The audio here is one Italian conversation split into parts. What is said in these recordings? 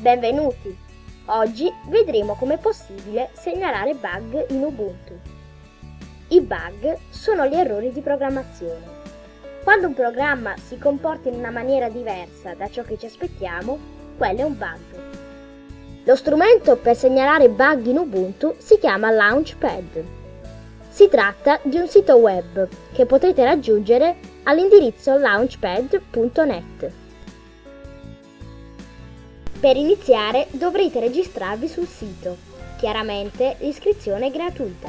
Benvenuti! Oggi vedremo come è possibile segnalare bug in Ubuntu. I bug sono gli errori di programmazione. Quando un programma si comporta in una maniera diversa da ciò che ci aspettiamo, quello è un bug. Lo strumento per segnalare bug in Ubuntu si chiama Launchpad. Si tratta di un sito web che potrete raggiungere all'indirizzo launchpad.net. Per iniziare dovrete registrarvi sul sito. Chiaramente l'iscrizione è gratuita.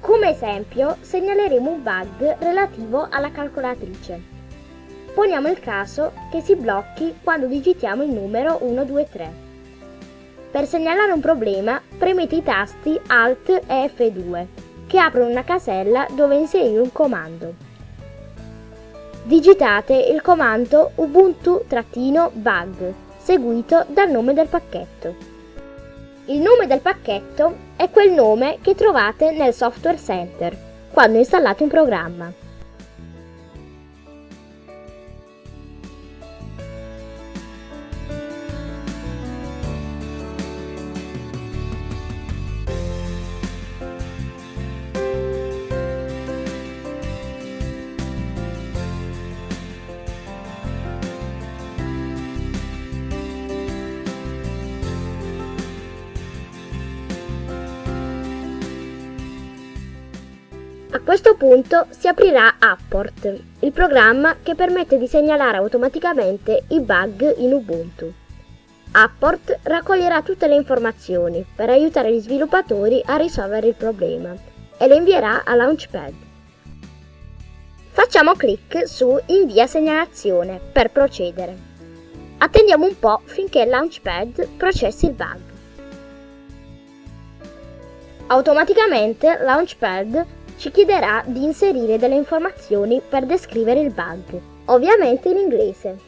Come esempio segnaleremo un bug relativo alla calcolatrice. Poniamo il caso che si blocchi quando digitiamo il numero 123. Per segnalare un problema premete i tasti Alt e F2 che aprono una casella dove inserire un comando digitate il comando ubuntu-bug seguito dal nome del pacchetto. Il nome del pacchetto è quel nome che trovate nel Software Center quando installate un programma. A questo punto si aprirà Apport, il programma che permette di segnalare automaticamente i bug in Ubuntu. Apport raccoglierà tutte le informazioni per aiutare gli sviluppatori a risolvere il problema e le invierà a Launchpad. Facciamo clic su Invia segnalazione per procedere. Attendiamo un po' finché Launchpad processi il bug. Automaticamente Launchpad ci chiederà di inserire delle informazioni per descrivere il bug, ovviamente in inglese.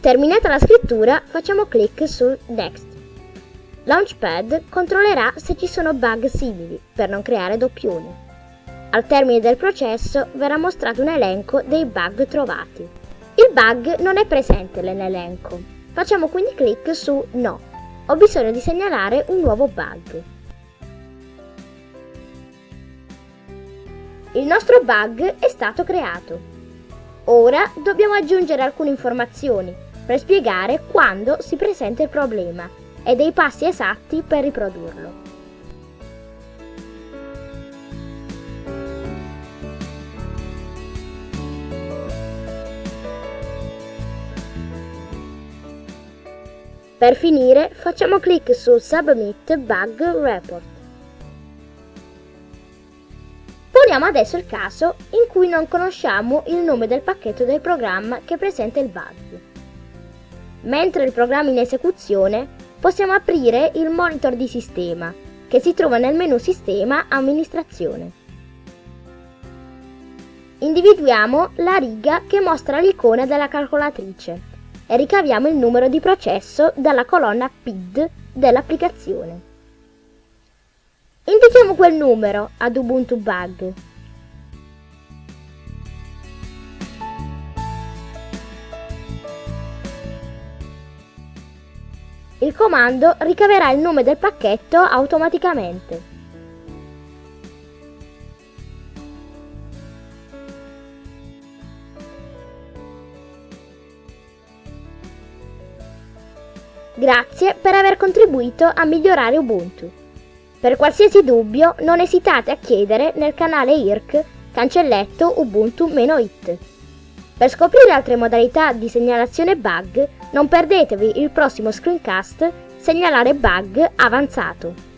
Terminata la scrittura, facciamo clic su Next. Launchpad controllerà se ci sono bug simili per non creare doppioni. Al termine del processo verrà mostrato un elenco dei bug trovati. Il bug non è presente nell'elenco. Facciamo quindi clic su No. Ho bisogno di segnalare un nuovo bug. Il nostro bug è stato creato. Ora dobbiamo aggiungere alcune informazioni per spiegare quando si presenta il problema e dei passi esatti per riprodurlo. Per finire facciamo clic su Submit Bug Report. Poniamo adesso il caso in cui non conosciamo il nome del pacchetto del programma che presenta il bug. Mentre il programma è in esecuzione, possiamo aprire il monitor di sistema, che si trova nel menu Sistema Amministrazione. Individuiamo la riga che mostra l'icona della calcolatrice e ricaviamo il numero di processo dalla colonna PID dell'applicazione. Indichiamo quel numero ad Ubuntu Bug. Il comando ricaverà il nome del pacchetto automaticamente. Grazie per aver contribuito a migliorare Ubuntu. Per qualsiasi dubbio non esitate a chiedere nel canale IRC cancelletto ubuntu-it. Per scoprire altre modalità di segnalazione bug non perdetevi il prossimo screencast Segnalare bug avanzato.